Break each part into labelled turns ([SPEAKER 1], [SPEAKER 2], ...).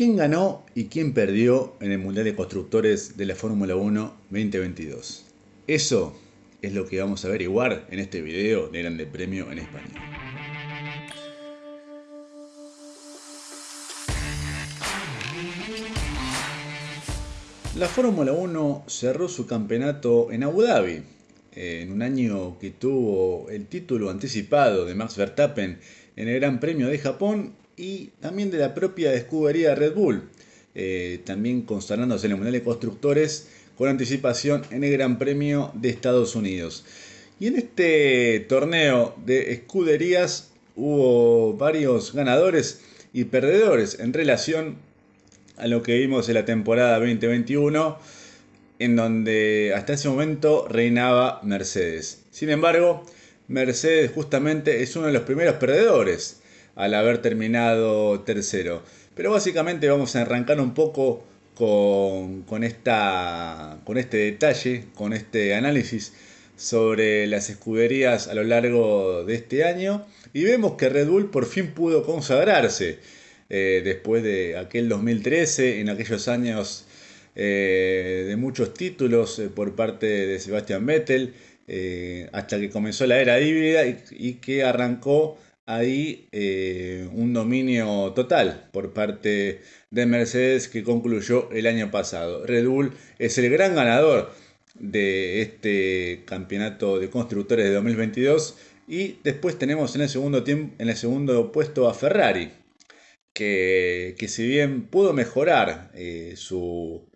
[SPEAKER 1] ¿Quién ganó y quién perdió en el Mundial de Constructores de la Fórmula 1 2022? Eso es lo que vamos a averiguar en este video de Grande Premio en Español. La Fórmula 1 cerró su campeonato en Abu Dhabi, en un año que tuvo el título anticipado de Max Verstappen en el Gran Premio de Japón y también de la propia escudería Red Bull, eh, también consagrándose en el Mundial de Constructores con anticipación en el Gran Premio de Estados Unidos. Y en este torneo de escuderías hubo varios ganadores y perdedores en relación a lo que vimos en la temporada 2021, en donde hasta ese momento reinaba Mercedes. Sin embargo, Mercedes justamente es uno de los primeros perdedores al haber terminado tercero. Pero básicamente vamos a arrancar un poco con, esta, con este detalle, con este análisis sobre las escuderías a lo largo de este año y vemos que Red Bull por fin pudo consagrarse eh, después de aquel 2013, en aquellos años eh, de muchos títulos eh, por parte de Sebastian Vettel, hasta que comenzó la era híbrida y que arrancó ahí eh, un dominio total por parte de Mercedes que concluyó el año pasado. Red Bull es el gran ganador de este campeonato de constructores de 2022 y después tenemos en el segundo, tiempo, en el segundo puesto a Ferrari que, si bien pudo mejorar eh, su,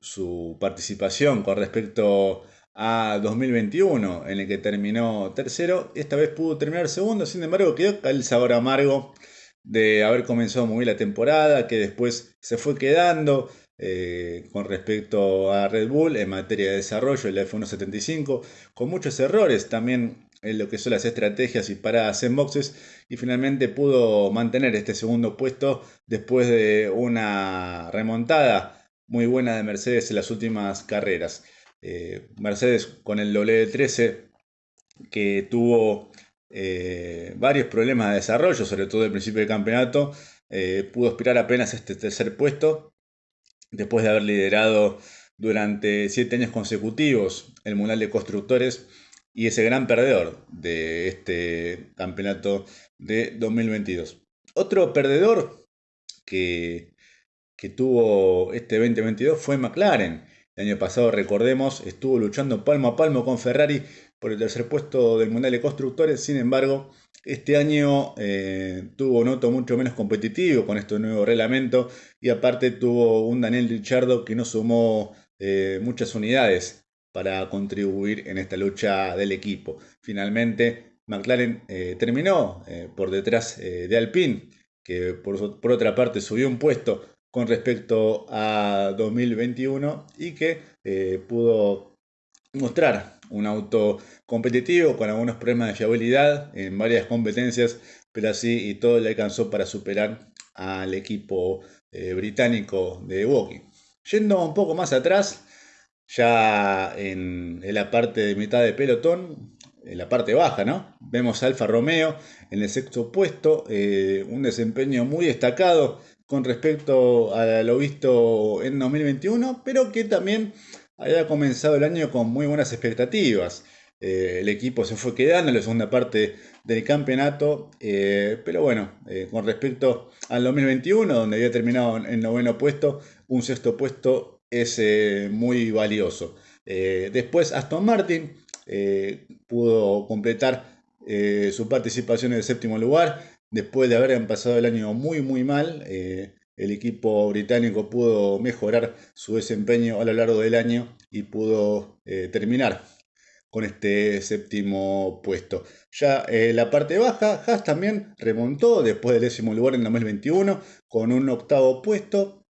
[SPEAKER 1] su participación con respecto a 2021, en el que terminó tercero. Esta vez pudo terminar segundo, sin embargo quedó el sabor amargo de haber comenzado muy bien la temporada, que después se fue quedando eh, con respecto a Red Bull en materia de desarrollo, el F175, con muchos errores también en lo que son las estrategias y paradas en boxes, y finalmente pudo mantener este segundo puesto después de una remontada muy buena de Mercedes en las últimas carreras. Eh, Mercedes con el W13 que tuvo eh, varios problemas de desarrollo, sobre todo al principio del campeonato, eh, pudo aspirar apenas este tercer puesto, después de haber liderado durante siete años consecutivos el Mundial de Constructores y ese gran perdedor de este campeonato de 2022. Otro perdedor que, que tuvo este 2022 fue McLaren, el año pasado, recordemos, estuvo luchando palmo a palmo con Ferrari por el tercer puesto del Mundial de Constructores. Sin embargo, este año eh, tuvo un auto mucho menos competitivo con este nuevo reglamento y aparte tuvo un Daniel Ricciardo que no sumó eh, muchas unidades para contribuir en esta lucha del equipo. Finalmente, McLaren eh, terminó por detrás de Alpine, que por otra parte subió un puesto con respecto a 2021 y que eh, pudo mostrar un auto competitivo con algunos problemas de fiabilidad en varias competencias, pero así y todo le alcanzó para superar al equipo eh, británico de Woking. Yendo un poco más atrás, ya en, la parte de mitad de pelotón, en la parte baja, ¿no? Vemos a Alfa Romeo en el sexto puesto, eh, un desempeño muy destacado con respecto a lo visto en 2021, pero que también haya comenzado el año con muy buenas expectativas. Eh, el equipo se fue quedando en la segunda parte del campeonato, eh, pero bueno, eh, con respecto al 2021, donde había terminado en noveno puesto, un sexto puesto es muy valioso. después Aston Martin pudo completar su participación en el séptimo lugar, después de haber pasado el año muy muy mal, eh, el equipo británico pudo mejorar su desempeño a lo largo del año y pudo eh, terminar con este séptimo puesto. Ya en la parte baja, Haas también remontó después del décimo lugar en 2021 con un octavo puesto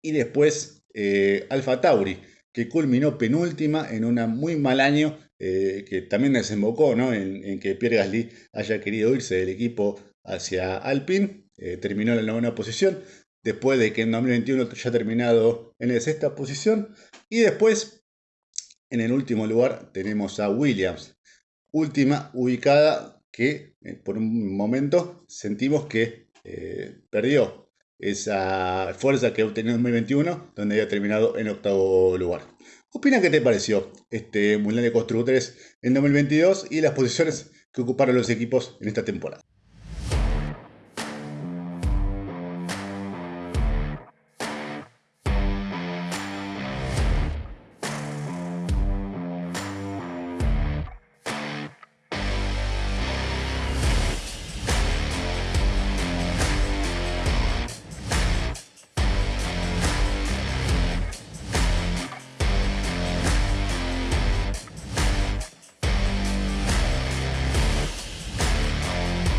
[SPEAKER 1] y después eh, Alfa Tauri que culminó penúltima en un muy mal año que también desembocó en, en, que Pierre Gasly haya querido irse del equipo hacia Alpine, eh, terminó en la novena posición, después de que en 2021 ya terminado en la sexta posición, y después, en el último lugar, tenemos a Williams, última ubicada que eh, por un momento sentimos que eh, perdió esa fuerza que ha obtenido en 2021, donde había terminado en octavo lugar. Opina qué te pareció este Mundial de Constructores en 2022 y las posiciones que ocuparon los equipos en esta temporada.